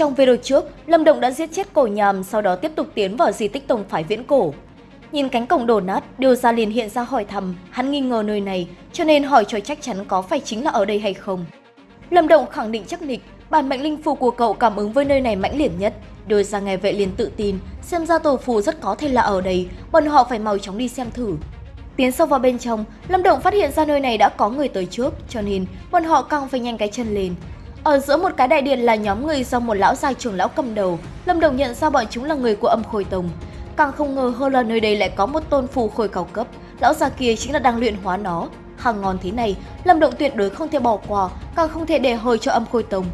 Trong video trước, Lâm Động đã giết chết cổ nhàm, sau đó tiếp tục tiến vào di tích Tông Phái Viễn Cổ. Nhìn cánh cổng đổ nát, Điều Gia liền hiện ra hỏi thăm, hắn nghi ngờ nơi này, cho nên hỏi cho chắc chắn có phải chính là ở đây hay không. Lâm Động khẳng định chắc nịch, bản mệnh linh phù của cậu cảm ứng với nơi này mãnh liệt nhất. Điều Gia nghe vậy liền tự tin, xem ra tổ phù rất có thể là ở đây, bọn họ phải mau chóng đi xem thử. Tiến sâu vào bên trong, Lâm Động phát hiện ra nơi này đã có người tới trước, cho nên bọn họ càng phải nhanh cái chân lên. Ở giữa một cái đại điện là nhóm người do một lão già trưởng lão cầm đầu, Lâm Đồng nhận ra bọn chúng là người của âm khôi tông. Càng không ngờ hơn là nơi đây lại có một tôn phù khôi cao cấp, lão già kia chính là đang luyện hóa nó. Hàng ngon thế này, Lâm Động tuyệt đối không thể bỏ qua, càng không thể để hơi cho âm khôi tông.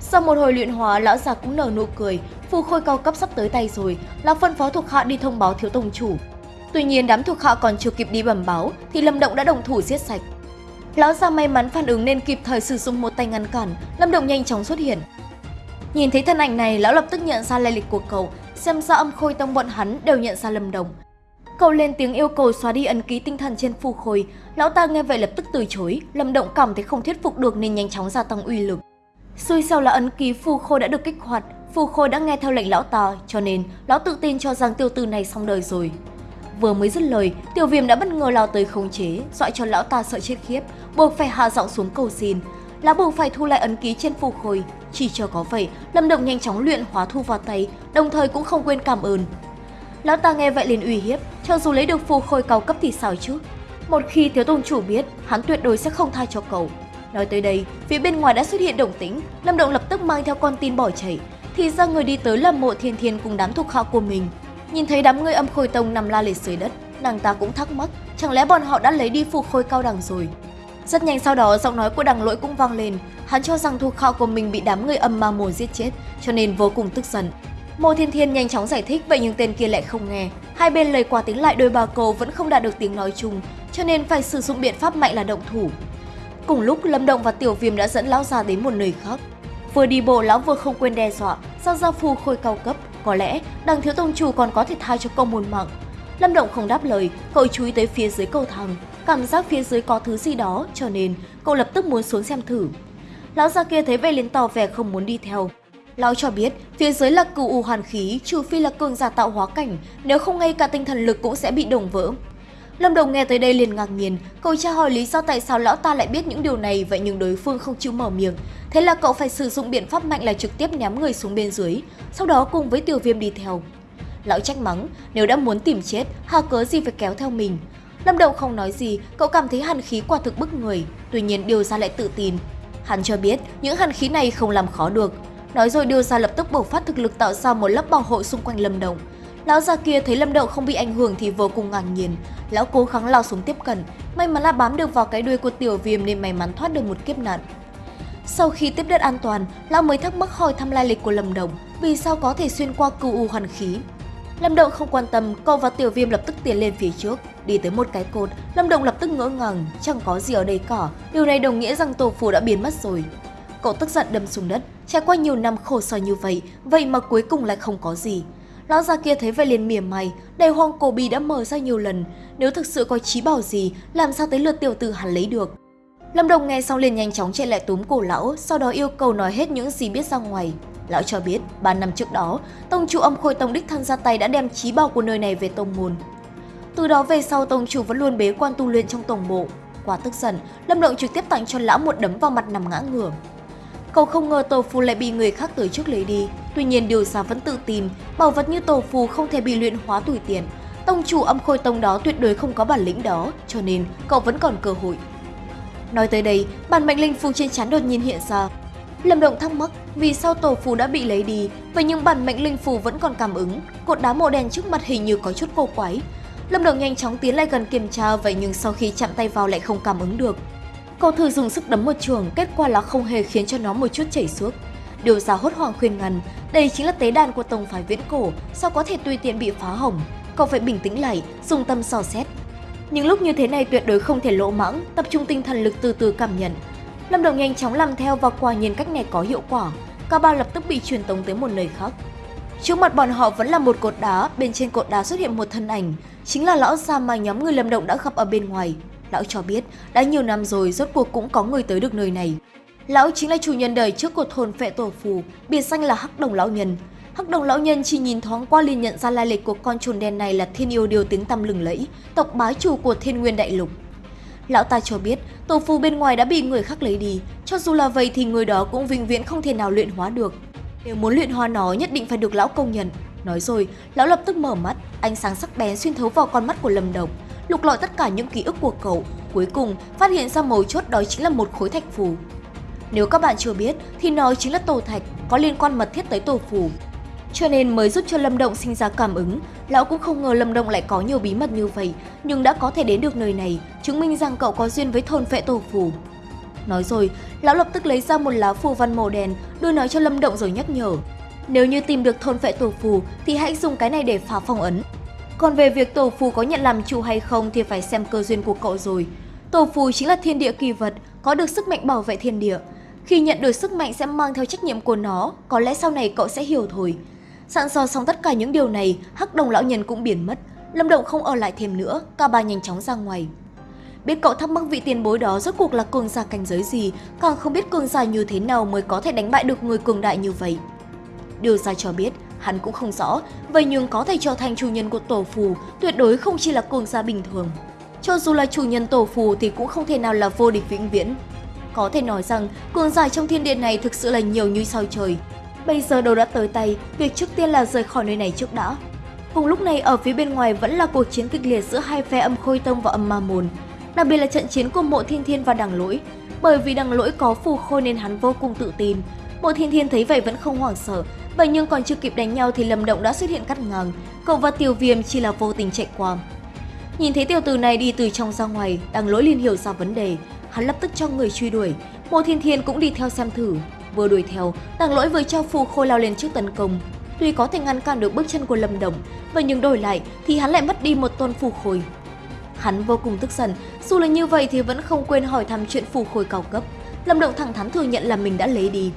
Sau một hồi luyện hóa, lão già cũng nở nụ cười, phù khôi cao cấp sắp tới tay rồi, lão phân phó thuộc hạ đi thông báo thiếu tông chủ. Tuy nhiên đám thuộc hạ còn chưa kịp đi bẩm báo thì Lâm Động đã đồng thủ giết sạch. Lão già may mắn phản ứng nên kịp thời sử dụng một tay ngăn cản, Lâm Động nhanh chóng xuất hiện. Nhìn thấy thân ảnh này, lão lập tức nhận ra lai lịch của cậu, xem ra âm khôi tông bọn hắn đều nhận ra Lâm Đồng. Cậu lên tiếng yêu cầu xóa đi ấn ký tinh thần trên phù khôi, lão ta nghe vậy lập tức từ chối, Lâm Động cảm thấy không thuyết phục được nên nhanh chóng gia tăng uy lực. Xui xẻo là ấn ký phù khôi đã được kích hoạt, phù khôi đã nghe theo lệnh lão ta, cho nên lão tự tin cho rằng tiêu tử này xong đời rồi. Vừa mới dứt lời, tiểu viêm đã bất ngờ lao tới khống chế, dọa cho lão ta sợ chết khiếp, buộc phải hạ giọng xuống cầu xin. Lão buộc phải thu lại ấn ký trên phù khôi. Chỉ cho có vậy, Lâm Động nhanh chóng luyện hóa thu vào tay, đồng thời cũng không quên cảm ơn. Lão ta nghe vậy liền uy hiếp, cho dù lấy được phù khôi cao cấp thì sao chứ? Một khi thiếu tôn chủ biết, hắn tuyệt đối sẽ không tha cho cậu. Nói tới đây, phía bên ngoài đã xuất hiện động tĩnh, Lâm Động lập tức mang theo con tin bỏ chạy. Thì ra người đi tới là mộ thiên thiên cùng đám thuộc hạ của mình. Nhìn thấy đám người âm khôi tông nằm la liệt dưới đất, nàng ta cũng thắc mắc, chẳng lẽ bọn họ đã lấy đi phù khôi cao đẳng rồi. Rất nhanh sau đó, giọng nói của đằng lỗi cũng vang lên, hắn cho rằng thuộc hạ của mình bị đám người âm ma mồ giết chết, cho nên vô cùng tức giận. Mộ Thiên Thiên nhanh chóng giải thích vậy nhưng tên kia lại không nghe. Hai bên lời qua tiếng lại đôi bà cô vẫn không đạt được tiếng nói chung, cho nên phải sử dụng biện pháp mạnh là động thủ. Cùng lúc Lâm Động và Tiểu Viêm đã dẫn lão già đến một nơi khác. Vừa đi bộ lão vừa không quên đe dọa, giao ra phù khôi cao cấp, có lẽ đằng thiếu tông chủ còn có thể tha cho cậu một mạng. Lâm Động không đáp lời, cậu chú ý tới phía dưới cầu thang, cảm giác phía dưới có thứ gì đó cho nên cậu lập tức muốn xuống xem thử. Lão già kia thấy vậy liền tỏ vẻ không muốn đi theo. Lão cho biết phía dưới là cửu u hoàn khí, trừ phi là cường giả tạo hóa cảnh, nếu không ngay cả tinh thần lực cũng sẽ bị đồng vỡ. Lâm Đồng nghe tới đây liền ngạc nhiên, cậu tra hỏi lý do tại sao lão ta lại biết những điều này vậy nhưng đối phương không chịu mở miệng. Thế là cậu phải sử dụng biện pháp mạnh là trực tiếp ném người xuống bên dưới, sau đó cùng với tiểu viêm đi theo. Lão trách mắng, nếu đã muốn tìm chết, hà cớ gì phải kéo theo mình. Lâm Đồng không nói gì, cậu cảm thấy hàn khí quả thực bức người, tuy nhiên điều ra lại tự tin. Hắn cho biết những hàn khí này không làm khó được. Nói rồi điều ra lập tức bộc phát thực lực tạo ra một lớp bảo hộ xung quanh Lâm Đồng. Lão già kia thấy Lâm Đậu không bị ảnh hưởng thì vô cùng ngạc nhiên. Lão cố gắng lao xuống tiếp cận, may mắn là bám được vào cái đuôi của tiểu viêm nên may mắn thoát được một kiếp nạn. Sau khi tiếp đất an toàn, lão mới thắc mắc hỏi thăm lai lịch của Lâm Đồng, vì sao có thể xuyên qua cựu u hoàn khí. Lâm Động không quan tâm, cậu và Tiểu Viêm lập tức tiến lên phía trước, đi tới một cái cột, Lâm Động lập tức ngỡ ngàng, chẳng có gì ở đây cả, điều này đồng nghĩa rằng tổ phù đã biến mất rồi. Cậu tức giận đâm xuống đất, trải qua nhiều năm khổ sở như vậy, vậy mà cuối cùng lại không có gì. Lão già kia thấy vậy liền mỉa mày, đầy hoang cổ bì đã mở ra nhiều lần, nếu thực sự có trí bảo gì, làm sao tới lượt tiểu tử hắn lấy được. Lâm Đồng nghe xong liền nhanh chóng chạy lại túm cổ lão, sau đó yêu cầu nói hết những gì biết ra ngoài. Lão cho biết, 3 năm trước đó, tông chủ âm khôi tông đích thân ra tay đã đem trí bảo của nơi này về tông môn. Từ đó về sau tông chủ vẫn luôn bế quan tu luyện trong tổng bộ. Quá tức giận, Lâm Động trực tiếp tặng cho lão một đấm vào mặt nằm ngã ngửa. Cậu không ngờ tổ phù lại bị người khác tới trước lấy đi. Tuy nhiên điều xa vẫn tự tin, bảo vật như tổ phù không thể bị luyện hóa tùy tiện. Tông chủ âm khôi tông đó tuyệt đối không có bản lĩnh đó, cho nên cậu vẫn còn cơ hội. Nói tới đây, bản mệnh linh phù trên chán đột nhiên hiện ra. Lâm Động thắc mắc vì sao tổ phù đã bị lấy đi, vậy nhưng bản mệnh linh phù vẫn còn cảm ứng, cột đá màu đen trước mặt hình như có chút cô quái. Lâm Động nhanh chóng tiến lại gần kiểm tra vậy nhưng sau khi chạm tay vào lại không cảm ứng được. Cậu thử dùng sức đấm một trường, kết quả là không hề khiến cho nó một chút chảy xước. Điều ra hốt hoảng khuyên ngăn, đây chính là tế đàn của tổng phái viễn cổ, sao có thể tùy tiện bị phá hỏng. Cậu phải bình tĩnh lại, dùng tâm dò xét. Những lúc như thế này tuyệt đối không thể lỗ mãng, tập trung tinh thần lực từ từ cảm nhận. Lâm Đồng nhanh chóng làm theo và quả nhiên cách này có hiệu quả. Cả ba lập tức bị truyền tống tới một nơi khác. Trước mặt bọn họ vẫn là một cột đá, bên trên cột đá xuất hiện một thân ảnh, chính là lão già mà nhóm người Lâm Động đã gặp ở bên ngoài. Lão cho biết, đã nhiều năm rồi rốt cuộc cũng có người tới được nơi này. Lão chính là chủ nhân đời trước của thôn phệ tổ phù, biệt danh là Hắc Đồng Lão Nhân. Hắc Đồng Lão Nhân chỉ nhìn thoáng qua liền nhận ra lai lịch của con trồn đen này là thiên yêu điều tiếng tăm lừng lẫy, tộc bá chủ của thiên nguyên đại lục. Lão ta cho biết tổ phù bên ngoài đã bị người khác lấy đi, cho dù là vậy thì người đó cũng vĩnh viễn không thể nào luyện hóa được. Nếu muốn luyện hóa nó nhất định phải được lão công nhận. Nói rồi, lão lập tức mở mắt, ánh sáng sắc bén xuyên thấu vào con mắt của Lâm Đồng, lục lọi tất cả những ký ức của cậu, cuối cùng phát hiện ra mấu chốt đó chính là một khối thạch phù. Nếu các bạn chưa biết thì nó chính là tổ thạch, có liên quan mật thiết tới tổ phù. Cho nên mới giúp cho Lâm Động sinh ra cảm ứng, lão cũng không ngờ Lâm Động lại có nhiều bí mật như vậy, nhưng đã có thể đến được nơi này, chứng minh rằng cậu có duyên với thôn phệ tổ phù. Nói rồi, lão lập tức lấy ra một lá phù văn màu đen, đưa nó cho Lâm Động rồi nhắc nhở. Nếu như tìm được thôn phệ tổ phù thì hãy dùng cái này để phá phong ấn. Còn về việc tổ phù có nhận làm chủ hay không thì phải xem cơ duyên của cậu rồi. Tổ phù chính là thiên địa kỳ vật, có được sức mạnh bảo vệ thiên địa. Khi nhận được sức mạnh sẽ mang theo trách nhiệm của nó, có lẽ sau này cậu sẽ hiểu thôi. Sẵn so xong tất cả những điều này, hắc đồng lão nhân cũng biến mất. Lâm Động không ở lại thêm nữa, cả ba nhanh chóng ra ngoài. Biết cậu thắc mắc vị tiền bối đó rốt cuộc là cường giả cảnh giới gì, càng không biết cường giả như thế nào mới có thể đánh bại được người cường đại như vậy. Điều ra cho biết, hắn cũng không rõ, vậy nhưng có thể trở thành chủ nhân của tổ phù, tuyệt đối không chỉ là cường gia bình thường. Cho dù là chủ nhân tổ phù thì cũng không thể nào là vô địch vĩnh viễn. Có thể nói rằng, cường giả trong thiên địa này thực sự là nhiều như sao trời. Bây giờ đồ đã tới tay, việc trước tiên là rời khỏi nơi này trước đã. Cùng lúc này ở phía bên ngoài vẫn là cuộc chiến kịch liệt giữa hai phe âm khôi tông và âm ma môn. Đặc biệt là trận chiến của mộ thiên thiên và đằng lỗi. Bởi vì đằng lỗi có phù khôi nên hắn vô cùng tự tin. Mộ thiên thiên thấy vậy vẫn không hoảng sợ, vậy nhưng còn chưa kịp đánh nhau thì lâm động đã xuất hiện cắt ngang. Cậu và tiểu viêm chỉ là vô tình chạy qua. Nhìn thấy tiểu tử này đi từ trong ra ngoài, đằng lỗi liền hiểu ra vấn đề. Hắn lập tức cho người truy đuổi. Mộ thiên thiên cũng đi theo xem thử. Vừa đuổi theo, đằng lỗi vừa cho phù khôi lao lên trước tấn công. Tuy có thể ngăn cản được bước chân của lâm động, vậy nhưng đổi lại thì hắn lại mất đi một tôn phù khôi. Hắn vô cùng tức giận, dù là như vậy thì vẫn không quên hỏi thăm chuyện phù khôi cao cấp. Lâm Động thẳng thắn thừa nhận là mình đã lấy đi.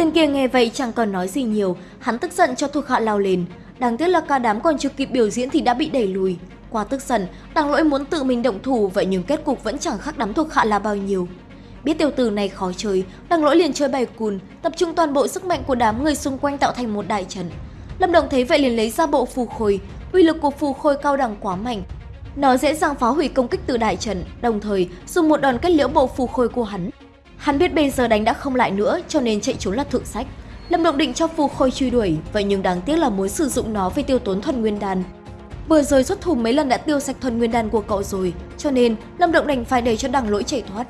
Tên kia nghe vậy chẳng còn nói gì nhiều, hắn tức giận cho thuộc hạ lao lên. Đáng tiếc là cả đám còn chưa kịp biểu diễn thì đã bị đẩy lùi. Qua tức giận, đằng lỗi muốn tự mình động thủ vậy nhưng kết cục vẫn chẳng khác đám thuộc hạ là bao nhiêu. Biết tiểu tử này khó chơi, đằng lỗi liền chơi bài cùn, tập trung toàn bộ sức mạnh của đám người xung quanh tạo thành một đại trận. Lâm Đồng thấy vậy liền lấy ra bộ phù khôi, uy lực của phù khôi cao đẳng quá mạnh, nó dễ dàng phá hủy công kích từ đại trận, đồng thời dùng một đòn kết liễu bộ phù khôi của hắn. Hắn biết bây giờ đánh đã không lại nữa cho nên chạy trốn là thượng sách. Lâm Động định cho phù khôi truy đuổi, vậy nhưng đáng tiếc là muốn sử dụng nó vì tiêu tốn thuần nguyên đan. Vừa rồi xuất thủ mấy lần đã tiêu sạch thuần nguyên đan của cậu rồi, cho nên Lâm Động đành phải để cho đằng lỗi chạy thoát.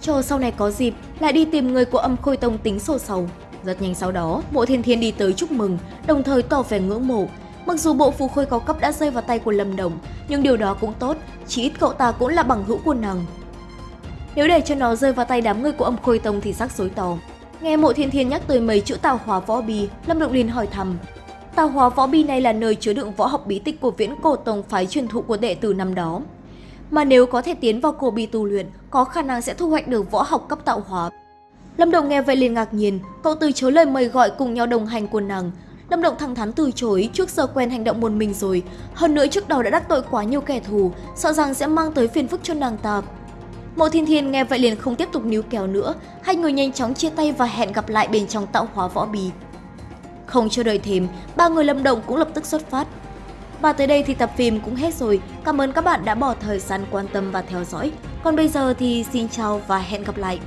Cho sau này có dịp lại đi tìm người của âm khôi tông tính sổ sầu. Rất nhanh sau đó, mộ thiên thiên đi tới chúc mừng, đồng thời tỏ vẻ ngưỡng mộ, Mặc dù bộ phù khôi cao cấp đã rơi vào tay của Lâm Đồng, nhưng điều đó cũng tốt, chỉ ít cậu ta cũng là bằng hữu của nàng. Nếu để cho nó rơi vào tay đám người của ông khôi tông thì rắc rối to. Nghe mộ thiên thiên nhắc tới mấy chữ tào hóa võ bi, Lâm Động liền hỏi thầm. Tào hóa võ bi này là nơi chứa đựng võ học bí tích của viễn cổ tông phái truyền thụ của đệ tử năm đó. Mà nếu có thể tiến vào cổ bi tu luyện, có khả năng sẽ thu hoạch được võ học cấp tạo hóa. Lâm động nghe vậy liền ngạc nhiên, cậu từ chối lời mời gọi cùng nhau đồng hành của nàng, Lâm Động thẳng thắn từ chối, trước giờ quen hành động một mình rồi. Hơn nữa trước đó đã đắc tội quá nhiều kẻ thù, sợ rằng sẽ mang tới phiền phức cho nàng ta. Mộ Thiên Thiên nghe vậy liền không tiếp tục níu kéo nữa, hai người nhanh chóng chia tay và hẹn gặp lại bên trong tạo hóa võ bì. Không chờ đợi thêm, ba người Lâm Động cũng lập tức xuất phát. Và tới đây thì tập phim cũng hết rồi. Cảm ơn các bạn đã bỏ thời gian quan tâm và theo dõi. Còn bây giờ thì xin chào và hẹn gặp lại.